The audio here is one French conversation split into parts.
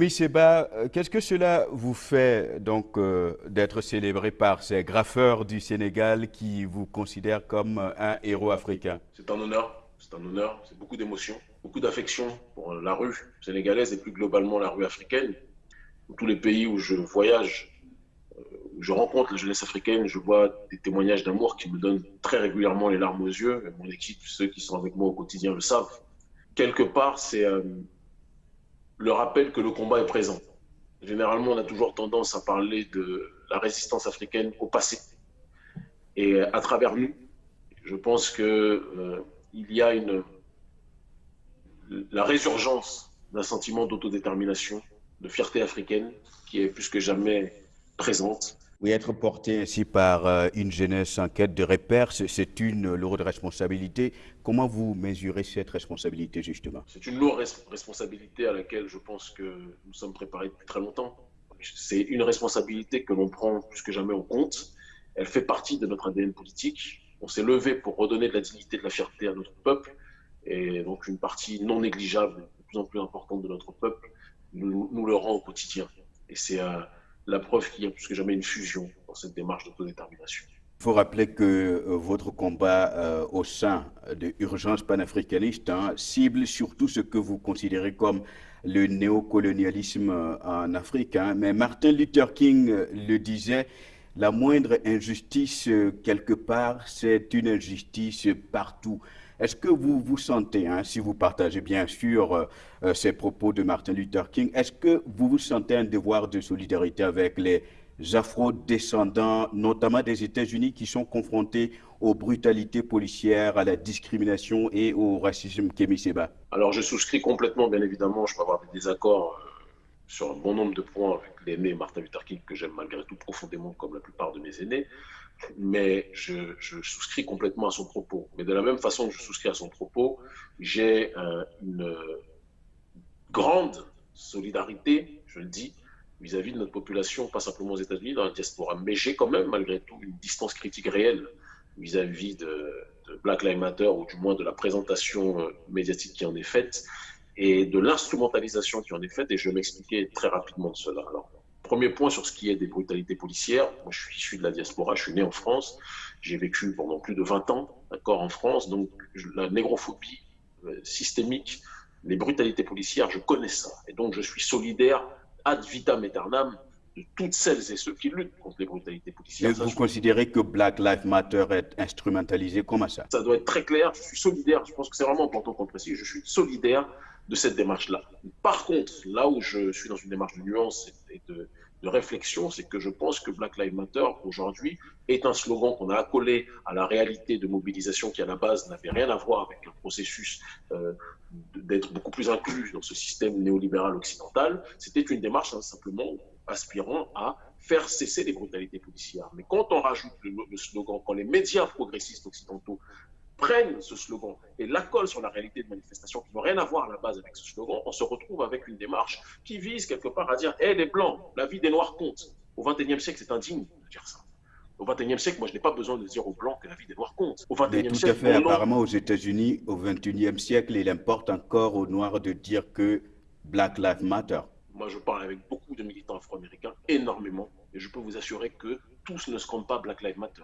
Kémy Seba, euh, qu'est-ce que cela vous fait donc euh, d'être célébré par ces graffeurs du Sénégal qui vous considèrent comme un héros africain? C'est un honneur, c'est un honneur, c'est beaucoup d'émotions, beaucoup d'affection pour la rue sénégalaise et plus globalement la rue africaine. Dans tous les pays où je voyage, euh, où je rencontre la jeunesse africaine, je vois des témoignages d'amour qui me donnent très régulièrement les larmes aux yeux. Mon équipe, ceux qui sont avec moi au quotidien le savent. Quelque part, c'est le rappel que le combat est présent. Généralement, on a toujours tendance à parler de la résistance africaine au passé. Et à travers nous, je pense qu'il euh, y a une, la résurgence d'un sentiment d'autodétermination, de fierté africaine qui est plus que jamais présente oui, être porté ainsi par euh, une jeunesse en quête de repères, c'est une lourde responsabilité. Comment vous mesurez cette responsabilité, justement? C'est une lourde responsabilité à laquelle je pense que nous sommes préparés depuis très longtemps. C'est une responsabilité que l'on prend plus que jamais en compte. Elle fait partie de notre ADN politique. On s'est levé pour redonner de la dignité, de la fierté à notre peuple. Et donc, une partie non négligeable, de plus en plus importante de notre peuple, nous, le rend au quotidien. Et c'est. Euh, la preuve qu'il y a plus que jamais une fusion dans cette démarche d'autodétermination. Il faut rappeler que euh, votre combat euh, au sein de Urgence panafricaniste hein, cible surtout ce que vous considérez comme le néocolonialisme euh, en Afrique. Hein. Mais Martin Luther King le disait, la moindre injustice quelque part, c'est une injustice partout. Est-ce que vous vous sentez, hein, si vous partagez bien sûr euh, euh, ces propos de Martin Luther King, est-ce que vous vous sentez un devoir de solidarité avec les afro-descendants, notamment des États-Unis, qui sont confrontés aux brutalités policières, à la discrimination et au racisme Kémy Seba? Alors je souscris complètement, bien évidemment, je peux avoir des désaccords euh, sur un bon nombre de points avec l'aîné Martin Luther King, que j'aime malgré tout profondément, comme la plupart de mes aînés mais je, souscris complètement à son propos. Mais de la même façon que je souscris à son propos, j'ai euh, une grande solidarité, je le dis, vis-à-vis de notre population, pas simplement aux États-Unis, dans la diaspora. Mais j'ai quand même, malgré tout, une distance critique réelle vis-à-vis de, Black Lives Matter, ou du moins de la présentation euh, médiatique qui en est faite, et de l'instrumentalisation qui en est faite, et je vais m'expliquer très rapidement de cela. Alors, Premier point sur ce qui est des brutalités policières. Moi, je suis issu de la diaspora, je suis né en France. J'ai vécu pendant plus de 20 ans d'accord, en France. Donc, la négrophobie euh, systémique, les brutalités policières, je connais ça. Et donc, je suis solidaire ad vitam aeternam de toutes celles et ceux qui luttent contre les brutalités policières. Mais vous considérez que Black Lives Matter est instrumentalisé Comment ça? Ça doit être très clair. Je suis solidaire. Je pense que c'est vraiment important qu'on précise. Je suis solidaire de cette démarche-là. Par contre, là où je suis dans une démarche de nuance et de, réflexion, c'est que je pense que Black Lives Matter aujourd'hui est un slogan qu'on a accolé à la réalité de mobilisation qui à la base n'avait rien à voir avec un processus euh, d'être beaucoup plus inclus dans ce système néolibéral occidental. C'était une démarche hein, simplement aspirant à faire cesser les brutalités policières. Mais quand on rajoute le slogan, quand les médias progressistes occidentaux prennent ce slogan et l'accolent sur la réalité de manifestations qui n'ont rien à voir à la base avec ce slogan, on se retrouve avec une démarche qui vise quelque part à dire Hé, les Blancs, la vie des Noirs compte. Au XXIe siècle, c'est indigne de dire ça. Au XXIe siècle, moi, je n'ai pas besoin de dire aux Blancs que la vie des Noirs compte. Au XXIe siècle. Tout à fait. Apparemment, aux États-Unis, au XXIe siècle, il importe encore aux Noirs de dire que Black Lives Matter. Moi, je parle avec beaucoup de militants afro-américains, énormément, et je peux vous assurer que tous ne scandent pas Black Lives Matter.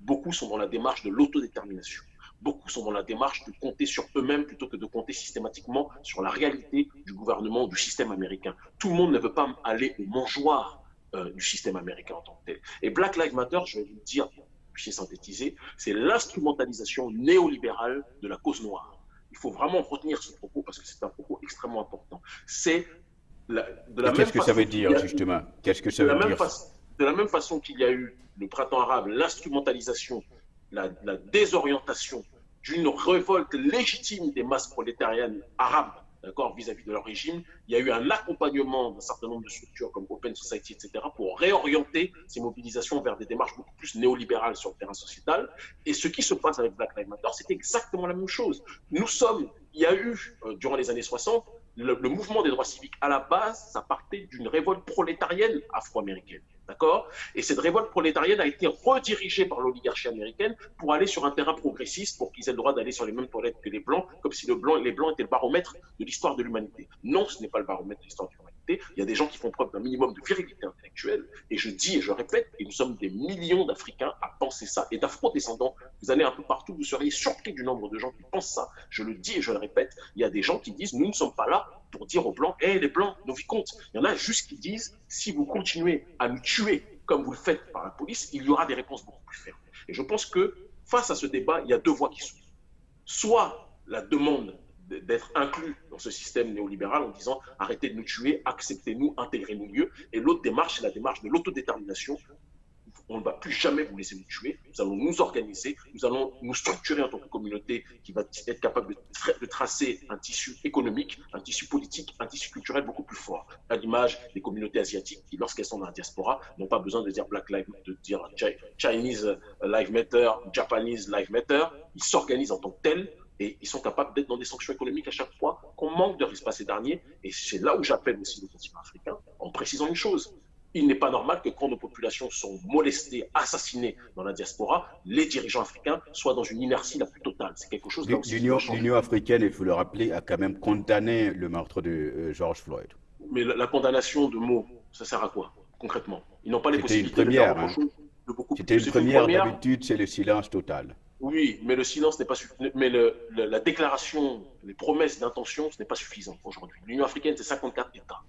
Beaucoup sont dans la démarche de l'autodétermination. Beaucoup sont dans la démarche de compter sur eux-mêmes plutôt que de compter systématiquement sur la réalité du gouvernement, du système américain. Tout le monde ne veut pas aller au mangeoir euh, du système américain en tant que tel. Et Black Lives Matter, je vais vous le dire, puis synthétiser, c'est l'instrumentalisation néolibérale de la cause noire. Il faut vraiment retenir ce propos parce que c'est un propos extrêmement important. C'est de la Qu'est-ce que ça veut dire, justement? Qu'est-ce que ça veut dire? De la même façon qu'il y a eu le printemps arabe, l'instrumentalisation, la, la, désorientation d'une révolte légitime des masses prolétariennes arabes d'accord, vis-à-vis de leur régime. Il y a eu un accompagnement d'un certain nombre de structures comme Open Society, etc., pour réorienter ces mobilisations vers des démarches beaucoup plus néolibérales sur le terrain sociétal. Et ce qui se passe avec Black Lives Matter, c'est exactement la même chose. Nous sommes, il y a eu, euh, durant les années 60, le, mouvement des droits civiques, à la base, ça partait d'une révolte prolétarienne afro-américaine. D'accord? Et cette révolte prolétarienne a été redirigée par l'oligarchie américaine pour aller sur un terrain progressiste, pour qu'ils aient le droit d'aller sur les mêmes toilettes que les Blancs, comme si les Blancs étaient le baromètre de l'histoire de l'humanité. Non, ce n'est pas le baromètre de l'histoire de l'humanité. Il y a des gens qui font preuve d'un minimum de virilité intellectuelle. Et je dis et je répète, et nous sommes des millions d'Africains à penser ça. Et d'Afro-descendants, vous allez un peu partout, vous seriez surpris du nombre de gens qui pensent ça. Je le dis et je le répète, il y a des gens qui disent, nous ne sommes pas là pour dire aux Blancs, hé les Blancs, nos vies comptent. Il y en a juste qui disent, si vous continuez à nous tuer comme vous le faites par la police, il y aura des réponses beaucoup plus fermes. Et je pense que face à ce débat, il y a deux voies qui s'ouvrent. Soit la demande d'être inclus dans ce système néolibéral en disant arrêtez de nous tuer, acceptez-nous, intégrez-nous mieux. Et l'autre démarche, c'est la démarche de l'autodétermination. On ne va plus jamais vous laisser nous tuer. Nous allons nous organiser, nous allons nous structurer en tant que communauté qui va être capable de, tracer un tissu économique, un tissu politique, un tissu culturel beaucoup plus fort. À l'image des communautés asiatiques qui, lorsqu'elles sont dans la diaspora, n'ont pas besoin de dire Black Lives, de dire Chinese Life Matter, Japanese Life Matter. Ils s'organisent en tant que tels et ils sont capables d'être dans des sanctions économiques à chaque fois qu'on manque de respect ces derniers. Et c'est là où j'appelle aussi le continent africain en précisant une chose. Il n'est pas normal que quand nos populations sont molestées, assassinées dans la diaspora, les dirigeants africains soient dans une inertie la plus totale. C'est quelque chose L'Union africaine, il faut le rappeler, a quand même condamné le meurtre de euh, George Floyd. Mais la, condamnation de mots, ça sert à quoi concrètement? Ils n'ont pas les possibilités de faire hein. C'était une première, d'habitude, c'est le silence total. Oui, mais le silence n'est pas suffisant. Mais le, la déclaration, les promesses d'intention, ce n'est pas suffisant aujourd'hui. L'Union africaine, c'est 54 États.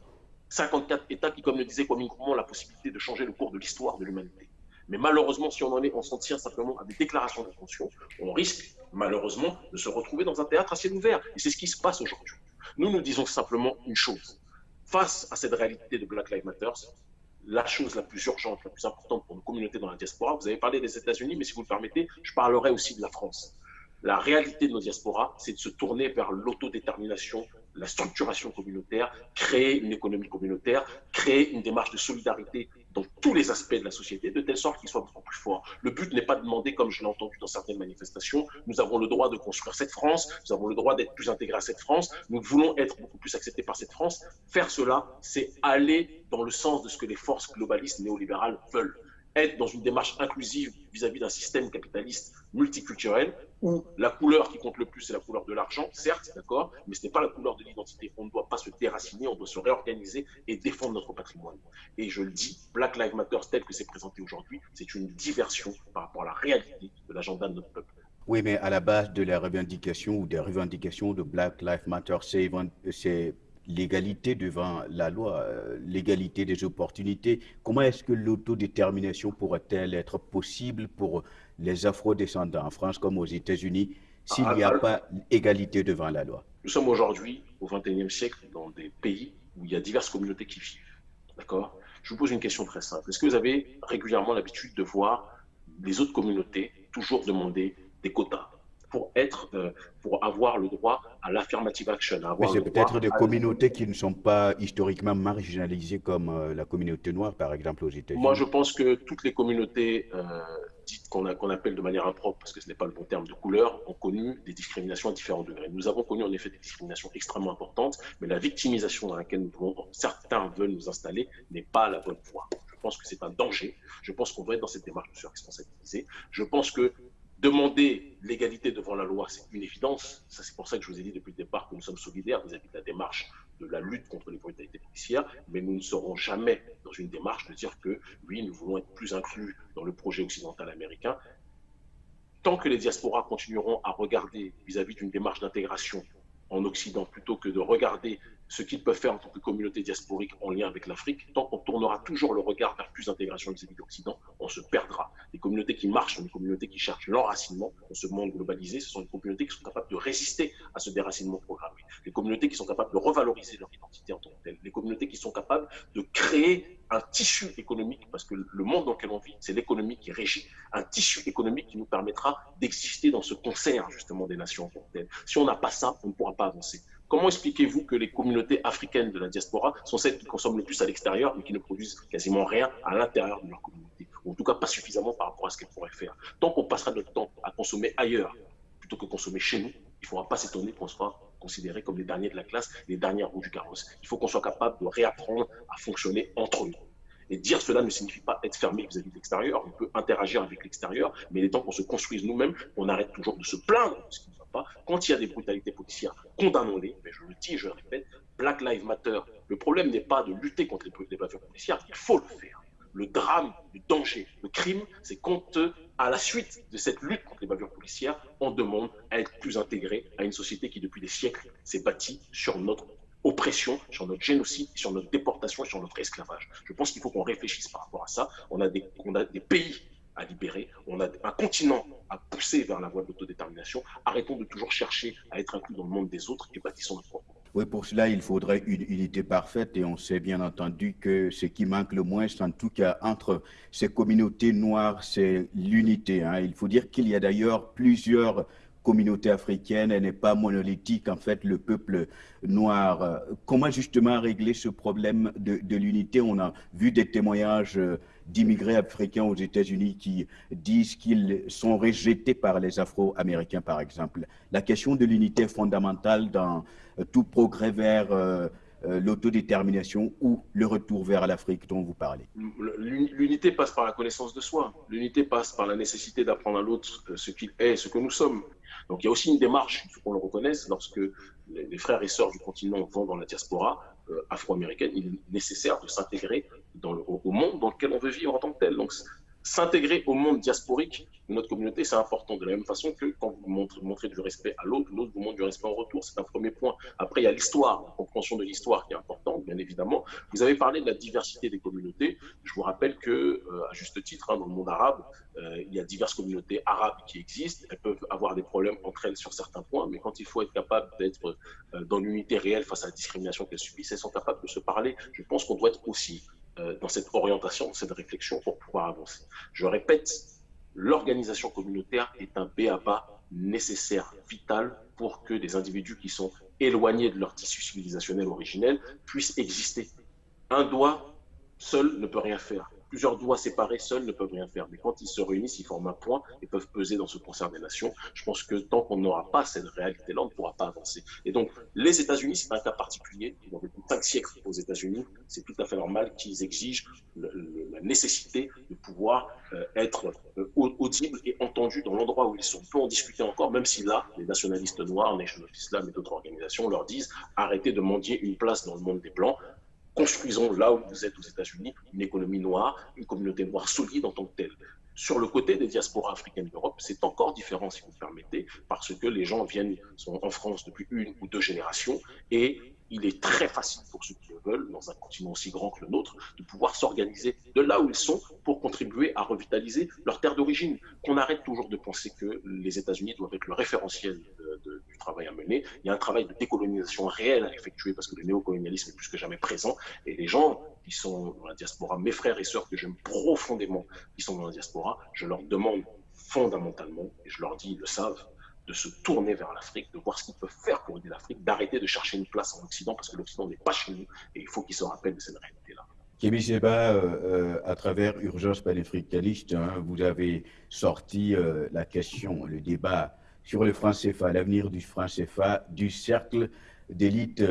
54 États qui, comme le disait Kwame Nkrumah, ont la possibilité de changer le cours de l'histoire de l'humanité. Mais malheureusement, si on en est, on s'en tient simplement à des déclarations d'intention, on risque malheureusement de se retrouver dans un théâtre à ciel ouvert. Et c'est ce qui se passe aujourd'hui. Nous nous disons simplement une chose. Face à cette réalité de Black Lives Matter, la chose la plus urgente, la plus importante pour nos communautés dans la diaspora. Vous avez parlé des États-Unis, mais si vous le permettez, je parlerai aussi de la France. La réalité de nos diasporas, c'est de se tourner vers l'autodétermination, la structuration communautaire, créer une économie communautaire, créer une démarche de solidarité dans tous les aspects de la société, de telle sorte qu'il soit beaucoup plus fort. Le but n'est pas de demander, comme je l'ai entendu dans certaines manifestations, nous avons le droit de construire cette France, nous avons le droit d'être plus intégrés à cette France, nous voulons être beaucoup plus acceptés par cette France. Faire cela, c'est aller dans le sens de ce que les forces globalistes néolibérales veulent être dans une démarche inclusive vis-à-vis d'un système capitaliste multiculturel où la couleur qui compte le plus, c'est la couleur de l'argent, certes, d'accord, mais ce n'est pas la couleur de l'identité. On ne doit pas se déraciner, on doit se réorganiser et défendre notre patrimoine. Et je le dis, Black Lives Matter tel que c'est présenté aujourd'hui, c'est une diversion par rapport à la réalité de l'agenda de notre peuple. Oui, mais à la base de la revendication ou des revendications de Black Lives Matter, c'est l'égalité devant la loi, euh, l'égalité des opportunités. Comment est-ce que l'autodétermination pourrait-elle être possible pour les afro-descendants en France comme aux États-Unis s'il n'y a ah, pas égalité devant la loi? Nous sommes aujourd'hui au XXIe siècle dans des pays où il y a diverses communautés qui vivent. D'accord? Je vous pose une question très simple. Est-ce que vous avez régulièrement l'habitude de voir les autres communautés toujours demander des quotas? Pour être, euh, pour avoir le droit à l'affirmative action. Oui, c'est peut-être des communautés qui ne sont pas historiquement marginalisées comme euh, la communauté noire, par exemple, aux États-Unis. Moi, je pense que toutes les communautés euh, dites qu'on appelle de manière impropre, parce que ce n'est pas le bon terme de couleur, ont connu des discriminations à différents degrés. Nous avons connu en effet des discriminations extrêmement importantes, mais la victimisation dans laquelle nous certains veulent nous installer n'est pas la bonne voie. Je pense que c'est un danger. Je pense qu'on doit être dans cette démarche de se responsabiliser. Je pense que Demander l'égalité devant la loi, c'est une évidence. C'est pour ça que je vous ai dit depuis le départ que nous sommes solidaires vis-à-vis de la démarche de la lutte contre les brutalités policières, mais nous ne serons jamais dans une démarche de dire que, oui, nous voulons être plus inclus dans le projet occidental américain. Tant que les diasporas continueront à regarder vis-à-vis d'une démarche d'intégration en Occident plutôt que de regarder ce qu'ils peuvent faire en tant que communauté diasporique en lien avec l'Afrique, tant qu'on tournera toujours le regard vers plus d'intégration vis-à-vis de l'Occident, on se perdra. Les communautés qui marchent sont des communautés qui cherchent l'enracinement dans ce monde globalisé. Ce sont des communautés qui sont capables de résister à ce déracinement programmé. Les communautés qui sont capables de revaloriser leur identité en tant que telle. Les communautés qui sont capables de créer un tissu économique, parce que le monde dans lequel on vit, c'est l'économie qui régit, un tissu économique qui nous permettra d'exister dans ce concert justement des nations en tant que telles. Si on n'a pas ça, on ne pourra pas avancer. Comment expliquez-vous que les communautés africaines de la diaspora sont celles qui consomment le plus à l'extérieur, mais qui ne produisent quasiment rien à l'intérieur de leur communauté Ou en tout cas, pas suffisamment par rapport à ce qu'elles pourraient faire? Tant qu'on passera notre temps à consommer ailleurs plutôt que consommer chez nous, il ne faudra pas s'étonner qu'on soit considérés comme les derniers de la classe, les dernières roues du carrosse. Il faut qu'on soit capable de réapprendre à fonctionner entre nous. Et dire cela ne signifie pas être fermé vis-à-vis de l'extérieur. On peut interagir avec l'extérieur, mais il est temps qu'on se construise nous-mêmes, qu'on arrête toujours de se plaindre de ce pas. Quand il y a des brutalités policières, condamnons-les. Mais je le dis je le répète, Black Lives Matter, Le problème n'est pas de lutter contre les bavures policières, il faut le faire. Le drame, le danger, le crime, c'est quand, à la suite de cette lutte contre les bavures policières, on demande à être plus intégré à une société qui, depuis des siècles, s'est bâtie sur notre oppression, sur notre génocide, sur notre déportation et sur notre esclavage. Je pense qu'il faut qu'on réfléchisse par rapport à ça. On a des, on a des pays à libérer, on a un continent à pousser vers la voie de l'autodétermination. Arrêtons de toujours chercher à être inclus dans le monde des autres et bâtissons notre propre. Oui, pour cela, il faudrait une unité parfaite et on sait bien entendu que ce qui manque le moins, en tout cas entre ces communautés noires, c'est l'unité. Hein. Il faut dire qu'il y a d'ailleurs plusieurs communautés africaines, elle n'est pas monolithique, en fait, le peuple noir. Comment justement régler ce problème de, de l'unité? On a vu des témoignages d'immigrés africains aux États-Unis qui disent qu'ils sont rejetés par les Afro-Américains, par exemple. La question de l'unité fondamentale dans euh, tout progrès vers euh, euh, l'autodétermination ou le retour vers l'Afrique dont vous parlez L'unité passe par la connaissance de soi. L'unité passe par la nécessité d'apprendre à l'autre ce qu'il est, ce que nous sommes. Donc il y a aussi une démarche, il faut qu'on le reconnaisse, lorsque les frères et sœurs du continent vont dans la diaspora, euh, afro-américaine, il est nécessaire de s'intégrer au monde dans lequel on veut vivre en tant que tel. S'intégrer au monde diasporique de notre communauté, c'est important. De la même façon que quand vous montrez, du respect à l'autre, l'autre vous montre du respect en retour. C'est un premier point. Après, il y a l'histoire, la compréhension de l'histoire qui est importante, bien évidemment. Vous avez parlé de la diversité des communautés. Je vous rappelle que, euh, à juste titre, hein, dans le monde arabe, euh, il y a diverses communautés arabes qui existent. Elles peuvent avoir des problèmes entre elles sur certains points, mais quand il faut être capable d'être euh, dans l'unité réelle face à la discrimination qu'elles subissent, elles sont capables de se parler. Je pense qu'on doit être aussi euh, dans cette orientation, dans cette réflexion pour pouvoir avancer. Je répète, l'organisation communautaire est un BABA nécessaire, vital pour que des individus qui sont éloignés de leur tissu civilisationnel originel puissent exister. Un doigt seul ne peut rien faire plusieurs doigts séparés seuls ne peuvent rien faire. Mais quand ils se réunissent, ils forment un point et peuvent peser dans ce concert des nations. Je pense que tant qu'on n'aura pas cette réalité-là, on ne pourra pas avancer. Et donc, les États-Unis, c'est un cas particulier. Ont vécu cinq siècles aux États-Unis. C'est tout à fait normal qu'ils exigent la nécessité de pouvoir euh, être euh, audibles et entendus dans l'endroit où ils sont. On peut en discuter encore, même si là, les nationalistes noirs, Nation of Islam et d'autres organisations leur disent arrêtez de mendier une place dans le monde des Blancs construisons là où vous êtes aux États-Unis une économie noire, une communauté noire solide en tant que telle. Sur le côté des diasporas africaines d'Europe, c'est encore différent, si vous me permettez, parce que les gens viennent, sont en France depuis une ou deux générations et il est très facile pour ceux qui le veulent, dans un continent aussi grand que le nôtre, de pouvoir s'organiser de là où ils sont pour contribuer à revitaliser leur terre d'origine. Qu'on arrête toujours de penser que les États-Unis doivent être le référentiel travail à mener. Il y a un travail de décolonisation réel à effectuer parce que le néocolonialisme est plus que jamais présent. Et les gens qui sont dans la diaspora, mes frères et sœurs que j'aime profondément, qui sont dans la diaspora, je leur demande fondamentalement, et je leur dis, ils le savent, de se tourner vers l'Afrique, de voir ce qu'ils peuvent faire pour aider l'Afrique, d'arrêter de chercher une place en Occident, parce que l'Occident n'est pas chez nous, et il faut qu'ils se rappellent de cette réalité-là. Kémy Seba, euh, euh, à travers Urgence panafricaniste, hein, vous avez sorti euh, la question, le débat sur le franc CFA, l'avenir du franc CFA, du cercle d'élite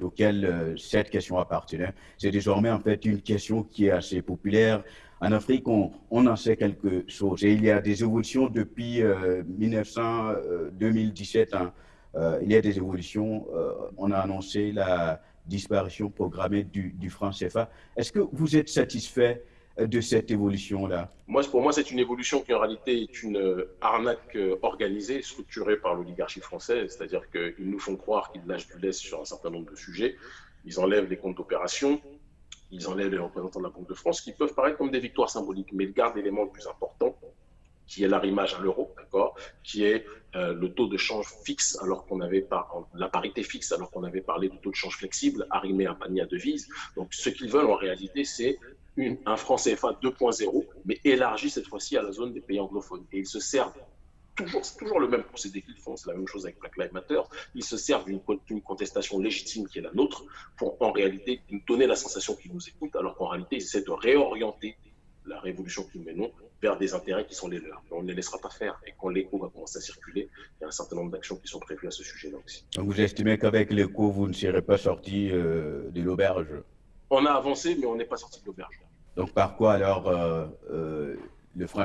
auquel cette question appartenait. C'est désormais en fait une question qui est assez populaire en Afrique, on, en sait quelque chose. Et il y a des évolutions depuis 1900, euh, 2017. Euh, hein. euh, il y a des évolutions. on a annoncé la disparition programmée du, franc CFA. Est-ce que vous êtes satisfait de cette évolution-là. Moi, Pour moi, c'est une évolution qui en réalité est une arnaque organisée, structurée par l'oligarchie française, c'est-à-dire qu'ils nous font croire qu'ils lâchent du lest sur un certain nombre de sujets, ils enlèvent les comptes d'opération, ils enlèvent les représentants de la Banque de France, qui peuvent paraître comme des victoires symboliques, mais ils gardent l'élément le plus important, qui est l'arrimage à l'euro, d'accord, qui est euh, le taux de change fixe, alors qu'on avait pas la parité fixe, alors qu'on avait parlé de taux de change flexible, arrimé à un panier à devises. Donc, ce qu'ils veulent en réalité, c'est un franc CFA 2.0, mais élargi cette fois-ci à la zone des pays anglophones. Et ils se servent toujours, c'est toujours le même procédé qu'ils font, c'est la même chose avec Black Lives Matter. Ils se servent d'une contestation légitime qui est la nôtre pour en réalité nous donner la sensation qu'ils nous écoutent, alors qu'en réalité ils essaient de réorienter la révolution que nous menons vers des intérêts qui sont les leurs. Mais on ne les laissera pas faire. Et quand l'écho va commencer à circuler, il y a un certain nombre d'actions qui sont prévues à ce sujet-là aussi. Donc vous estimez qu'avec l'écho, vous ne serez pas sorti euh, de l'auberge? On a avancé, mais on n'est pas sorti de l'auberge. Donc par quoi alors euh, euh, le franc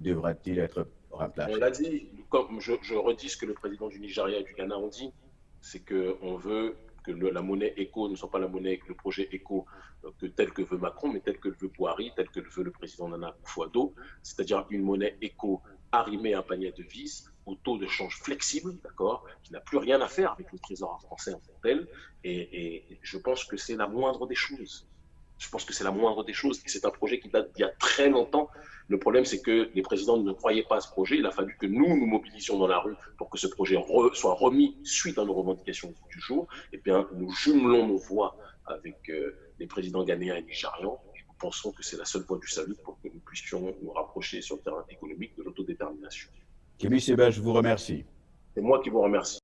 devra-t-il être on l'a dit, comme je, redis ce que le président du Nigeria et du Ghana ont dit, c'est qu'on veut que la monnaie éco ne soit pas la monnaie, le projet éco que tel que veut Macron, mais tel que le veut Boari, tel que le veut le président Nana Akufo-Addo, c'est-à-dire une monnaie éco arrimée à un panier de vis au taux de change flexible, d'accord, qui n'a plus rien à faire avec le trésor français en tant que tel. Et je pense que c'est la moindre des choses. Je pense que c'est la moindre des choses. C'est un projet qui date d'il y a très longtemps. Le problème, c'est que les présidents ne croyaient pas à ce projet. Il a fallu que nous nous mobilisions dans la rue pour que ce projet soit remis suite à nos revendications du jour. Et bien, nous jumelons nos voix avec euh, les présidents ghanéens et nigérians. Et nous pensons que c'est la seule voie du salut pour que nous puissions nous rapprocher sur le terrain économique de l'autodétermination. Kémy Seba, je vous remercie. C'est moi qui vous remercie.